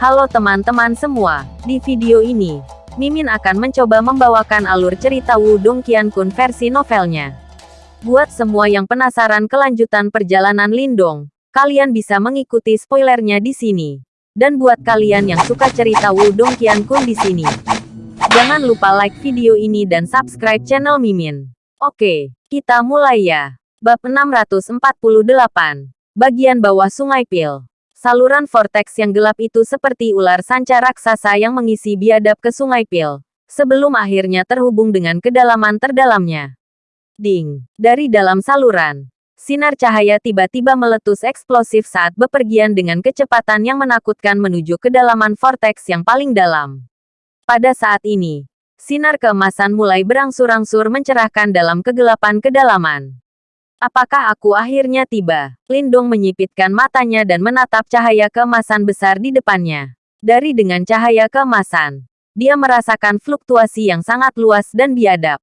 Halo teman-teman semua, di video ini, Mimin akan mencoba membawakan alur cerita Wudong Qiankun versi novelnya. Buat semua yang penasaran kelanjutan perjalanan Lindong, kalian bisa mengikuti spoilernya di sini. Dan buat kalian yang suka cerita Wudong Qiankun di sini, jangan lupa like video ini dan subscribe channel Mimin. Oke, kita mulai ya. Bab 648, bagian bawah Sungai Pil. Saluran vortex yang gelap itu seperti ular sanca raksasa yang mengisi biadab ke sungai Pil, sebelum akhirnya terhubung dengan kedalaman terdalamnya. Ding! Dari dalam saluran, sinar cahaya tiba-tiba meletus eksplosif saat bepergian dengan kecepatan yang menakutkan menuju kedalaman vortex yang paling dalam. Pada saat ini, sinar keemasan mulai berangsur-angsur mencerahkan dalam kegelapan kedalaman. Apakah aku akhirnya tiba? Lindong menyipitkan matanya dan menatap cahaya keemasan besar di depannya. Dari dengan cahaya keemasan, dia merasakan fluktuasi yang sangat luas dan biadab.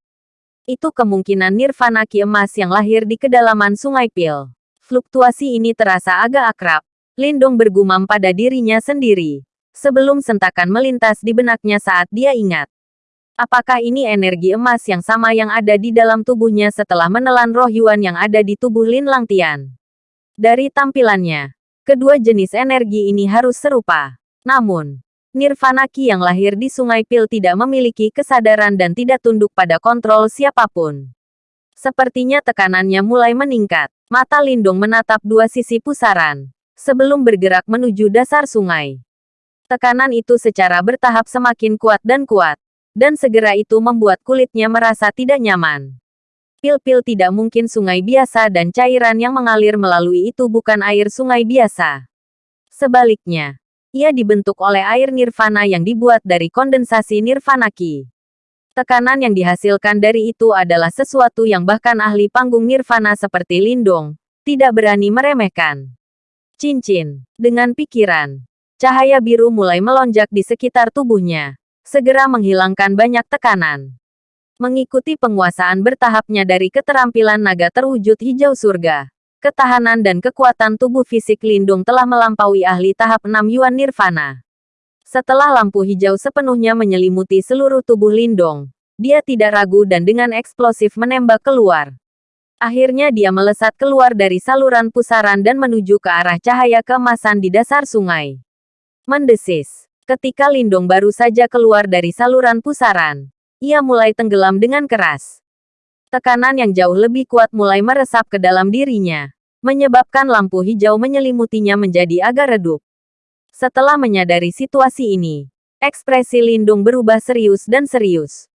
Itu kemungkinan nirvana ki emas yang lahir di kedalaman sungai Pil. Fluktuasi ini terasa agak akrab. Lindong bergumam pada dirinya sendiri. Sebelum sentakan melintas di benaknya saat dia ingat. Apakah ini energi emas yang sama yang ada di dalam tubuhnya setelah menelan roh Yuan yang ada di tubuh Lin Langtian? Dari tampilannya, kedua jenis energi ini harus serupa. Namun, Nirvana Ki yang lahir di Sungai Pil tidak memiliki kesadaran dan tidak tunduk pada kontrol siapa pun. Sepertinya tekanannya mulai meningkat. Mata Lindung menatap dua sisi pusaran, sebelum bergerak menuju dasar sungai. Tekanan itu secara bertahap semakin kuat dan kuat dan segera itu membuat kulitnya merasa tidak nyaman. Pil-pil tidak mungkin sungai biasa dan cairan yang mengalir melalui itu bukan air sungai biasa. Sebaliknya, ia dibentuk oleh air nirvana yang dibuat dari kondensasi nirvana ki. Tekanan yang dihasilkan dari itu adalah sesuatu yang bahkan ahli panggung nirvana seperti Lindong tidak berani meremehkan. Cincin, dengan pikiran, cahaya biru mulai melonjak di sekitar tubuhnya segera menghilangkan banyak tekanan. Mengikuti penguasaan bertahapnya dari keterampilan naga terwujud hijau surga, ketahanan dan kekuatan tubuh fisik Lindung telah melampaui ahli tahap 6 Yuan Nirvana. Setelah lampu hijau sepenuhnya menyelimuti seluruh tubuh Lindong, dia tidak ragu dan dengan eksplosif menembak keluar. Akhirnya dia melesat keluar dari saluran pusaran dan menuju ke arah cahaya keemasan di dasar sungai. Mendesis. Ketika Lindong baru saja keluar dari saluran pusaran, ia mulai tenggelam dengan keras. Tekanan yang jauh lebih kuat mulai meresap ke dalam dirinya, menyebabkan lampu hijau menyelimutinya menjadi agak redup. Setelah menyadari situasi ini, ekspresi Lindung berubah serius dan serius.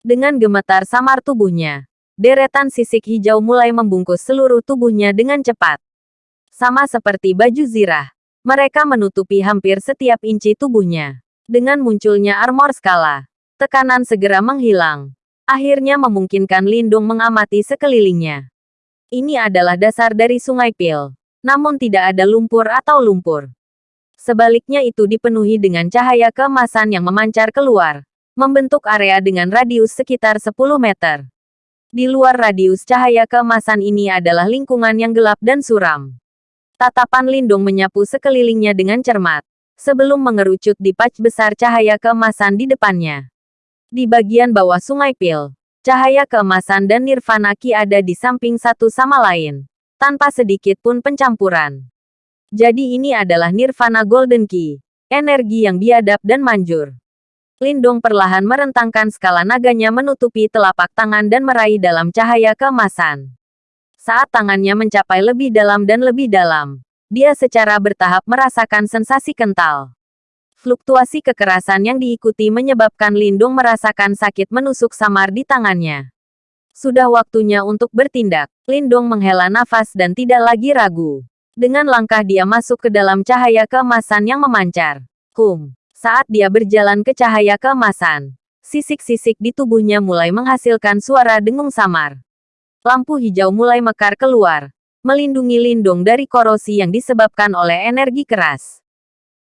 Dengan gemetar samar tubuhnya, deretan sisik hijau mulai membungkus seluruh tubuhnya dengan cepat. Sama seperti baju zirah, mereka menutupi hampir setiap inci tubuhnya. Dengan munculnya armor skala, tekanan segera menghilang. Akhirnya memungkinkan Lindung mengamati sekelilingnya. Ini adalah dasar dari Sungai Pil. Namun tidak ada lumpur atau lumpur. Sebaliknya itu dipenuhi dengan cahaya keemasan yang memancar keluar, membentuk area dengan radius sekitar 10 meter. Di luar radius cahaya keemasan ini adalah lingkungan yang gelap dan suram. Tatapan Lindung menyapu sekelilingnya dengan cermat, sebelum mengerucut di pac besar cahaya keemasan di depannya. Di bagian bawah sungai Pil, cahaya keemasan dan nirvana ki ada di samping satu sama lain, tanpa sedikit pun pencampuran. Jadi ini adalah nirvana golden ki, energi yang biadab dan manjur. Lindung perlahan merentangkan skala naganya menutupi telapak tangan dan meraih dalam cahaya keemasan. Saat tangannya mencapai lebih dalam dan lebih dalam, dia secara bertahap merasakan sensasi kental. Fluktuasi kekerasan yang diikuti menyebabkan Lindung merasakan sakit menusuk samar di tangannya. Sudah waktunya untuk bertindak. Lindung menghela nafas dan tidak lagi ragu. Dengan langkah dia masuk ke dalam cahaya keemasan yang memancar. Hum. Saat dia berjalan ke cahaya keemasan, sisik-sisik di tubuhnya mulai menghasilkan suara dengung samar lampu hijau mulai mekar keluar, melindungi Lindung dari korosi yang disebabkan oleh energi keras.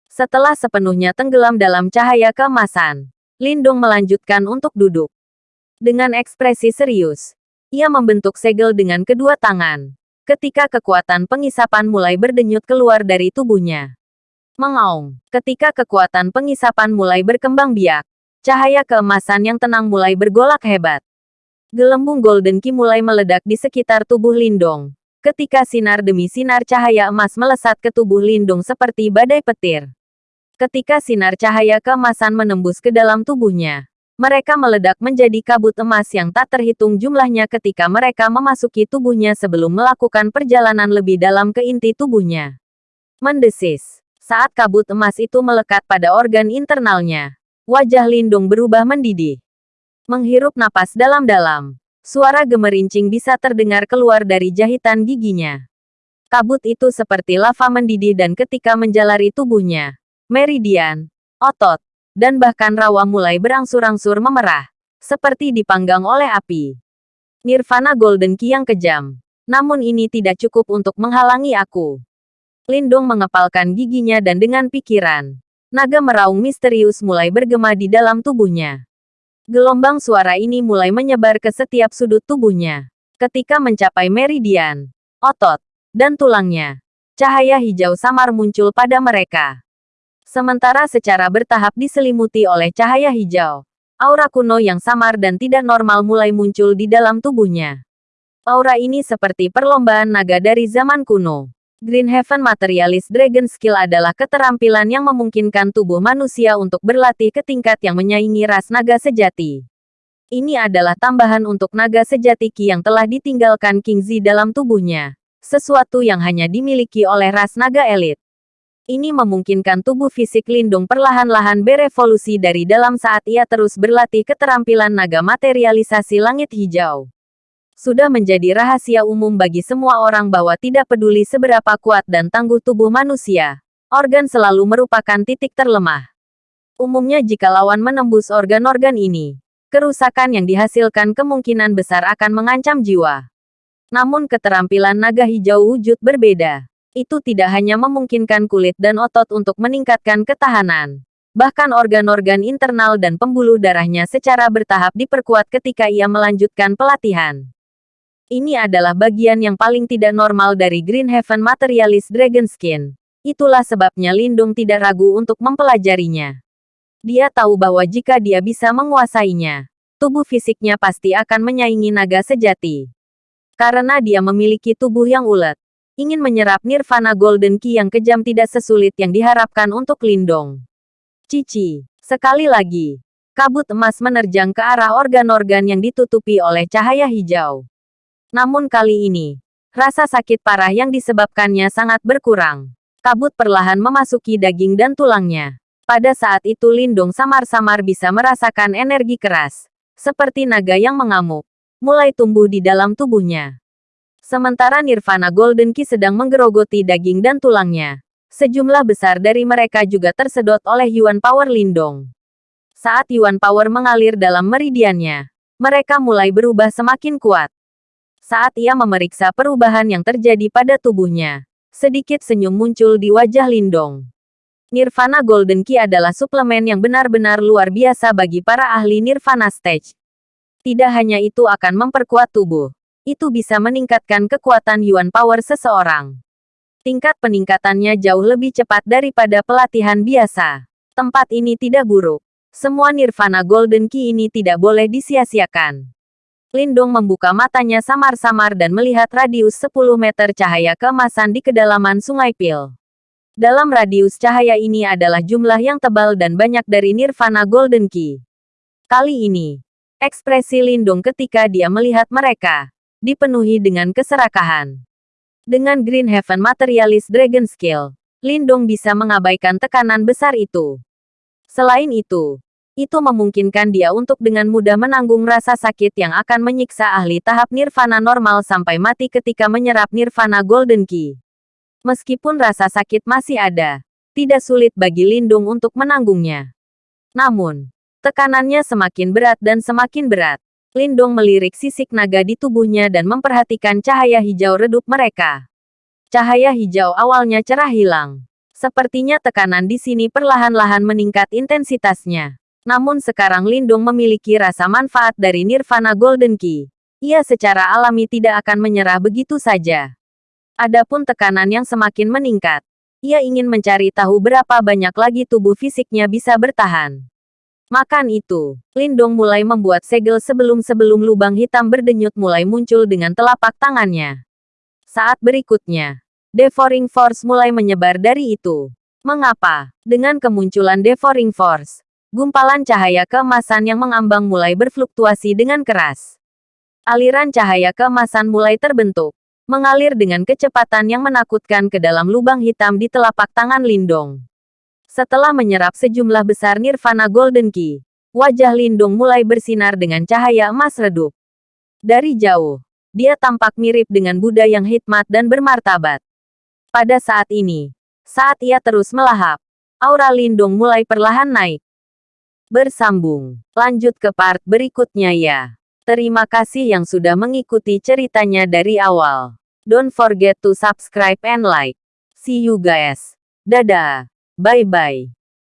Setelah sepenuhnya tenggelam dalam cahaya keemasan, Lindung melanjutkan untuk duduk. Dengan ekspresi serius, ia membentuk segel dengan kedua tangan. Ketika kekuatan pengisapan mulai berdenyut keluar dari tubuhnya. Mengaung. Ketika kekuatan pengisapan mulai berkembang biak, cahaya keemasan yang tenang mulai bergolak hebat. Gelembung Golden Ki mulai meledak di sekitar tubuh Lindong. Ketika sinar demi sinar cahaya emas melesat ke tubuh Lindung seperti badai petir. Ketika sinar cahaya keemasan menembus ke dalam tubuhnya, mereka meledak menjadi kabut emas yang tak terhitung jumlahnya ketika mereka memasuki tubuhnya sebelum melakukan perjalanan lebih dalam ke inti tubuhnya. Mendesis. Saat kabut emas itu melekat pada organ internalnya, wajah Lindung berubah mendidih. Menghirup napas dalam-dalam, suara gemerincing bisa terdengar keluar dari jahitan giginya. Kabut itu seperti lava mendidih dan ketika menjalari tubuhnya, meridian, otot, dan bahkan rawa mulai berangsur-angsur memerah, seperti dipanggang oleh api. Nirvana Golden Key yang kejam. Namun ini tidak cukup untuk menghalangi aku. Lindung mengepalkan giginya dan dengan pikiran, naga meraung misterius mulai bergema di dalam tubuhnya. Gelombang suara ini mulai menyebar ke setiap sudut tubuhnya. Ketika mencapai meridian, otot, dan tulangnya, cahaya hijau samar muncul pada mereka. Sementara secara bertahap diselimuti oleh cahaya hijau, aura kuno yang samar dan tidak normal mulai muncul di dalam tubuhnya. Aura ini seperti perlombaan naga dari zaman kuno. Green Heaven Materialist Dragon Skill adalah keterampilan yang memungkinkan tubuh manusia untuk berlatih ke tingkat yang menyaingi ras naga sejati. Ini adalah tambahan untuk naga sejati Ki yang telah ditinggalkan King Zi dalam tubuhnya. Sesuatu yang hanya dimiliki oleh ras naga elit. Ini memungkinkan tubuh fisik Lindung perlahan-lahan berevolusi dari dalam saat ia terus berlatih keterampilan naga materialisasi langit hijau. Sudah menjadi rahasia umum bagi semua orang bahwa tidak peduli seberapa kuat dan tangguh tubuh manusia, organ selalu merupakan titik terlemah. Umumnya jika lawan menembus organ-organ ini, kerusakan yang dihasilkan kemungkinan besar akan mengancam jiwa. Namun keterampilan naga hijau wujud berbeda itu tidak hanya memungkinkan kulit dan otot untuk meningkatkan ketahanan. Bahkan organ-organ internal dan pembuluh darahnya secara bertahap diperkuat ketika ia melanjutkan pelatihan. Ini adalah bagian yang paling tidak normal dari Green Heaven Materialist Dragon Skin. Itulah sebabnya Lindung tidak ragu untuk mempelajarinya. Dia tahu bahwa jika dia bisa menguasainya, tubuh fisiknya pasti akan menyaingi naga sejati. Karena dia memiliki tubuh yang ulet, ingin menyerap nirvana golden key yang kejam tidak sesulit yang diharapkan untuk Lindong. Cici, sekali lagi, kabut emas menerjang ke arah organ-organ yang ditutupi oleh cahaya hijau. Namun kali ini, rasa sakit parah yang disebabkannya sangat berkurang. Kabut perlahan memasuki daging dan tulangnya. Pada saat itu Lindong samar-samar bisa merasakan energi keras, seperti naga yang mengamuk, mulai tumbuh di dalam tubuhnya. Sementara Nirvana Golden Key sedang menggerogoti daging dan tulangnya. Sejumlah besar dari mereka juga tersedot oleh Yuan Power Lindong. Saat Yuan Power mengalir dalam meridiannya, mereka mulai berubah semakin kuat. Saat ia memeriksa perubahan yang terjadi pada tubuhnya, sedikit senyum muncul di wajah Lindong. Nirvana Golden Key adalah suplemen yang benar-benar luar biasa bagi para ahli Nirvana Stage. Tidak hanya itu akan memperkuat tubuh, itu bisa meningkatkan kekuatan Yuan Power seseorang. Tingkat peningkatannya jauh lebih cepat daripada pelatihan biasa. Tempat ini tidak buruk. Semua Nirvana Golden Key ini tidak boleh disia-siakan. Lindong membuka matanya samar-samar dan melihat radius 10 meter cahaya keemasan di kedalaman Sungai Pil. Dalam radius cahaya ini adalah jumlah yang tebal dan banyak dari Nirvana Golden Key. Kali ini, ekspresi Lindung ketika dia melihat mereka dipenuhi dengan keserakahan. Dengan Green Heaven Materialist Dragon Skill, Lindong bisa mengabaikan tekanan besar itu. Selain itu, itu memungkinkan dia untuk dengan mudah menanggung rasa sakit yang akan menyiksa ahli tahap nirvana normal sampai mati ketika menyerap nirvana golden key. Meskipun rasa sakit masih ada, tidak sulit bagi Lindung untuk menanggungnya. Namun, tekanannya semakin berat dan semakin berat. Lindong melirik sisik naga di tubuhnya dan memperhatikan cahaya hijau redup mereka. Cahaya hijau awalnya cerah hilang. Sepertinya tekanan di sini perlahan-lahan meningkat intensitasnya. Namun sekarang Lindung memiliki rasa manfaat dari Nirvana Golden Key. Ia secara alami tidak akan menyerah begitu saja. Adapun tekanan yang semakin meningkat, Ia ingin mencari tahu berapa banyak lagi tubuh fisiknya bisa bertahan. Makan itu, Lindong mulai membuat segel sebelum-sebelum lubang hitam berdenyut mulai muncul dengan telapak tangannya. Saat berikutnya, Devouring Force mulai menyebar dari itu. Mengapa? Dengan kemunculan Devouring Force, gumpalan cahaya keemasan yang mengambang mulai berfluktuasi dengan keras. Aliran cahaya keemasan mulai terbentuk, mengalir dengan kecepatan yang menakutkan ke dalam lubang hitam di telapak tangan Lindong. Setelah menyerap sejumlah besar Nirvana Golden Key, wajah Lindung mulai bersinar dengan cahaya emas redup. Dari jauh, dia tampak mirip dengan Buddha yang hikmat dan bermartabat. Pada saat ini, saat ia terus melahap, aura Lindung mulai perlahan naik. Bersambung, lanjut ke part berikutnya ya. Terima kasih yang sudah mengikuti ceritanya dari awal. Don't forget to subscribe and like. See you guys. Dadah. Bye bye.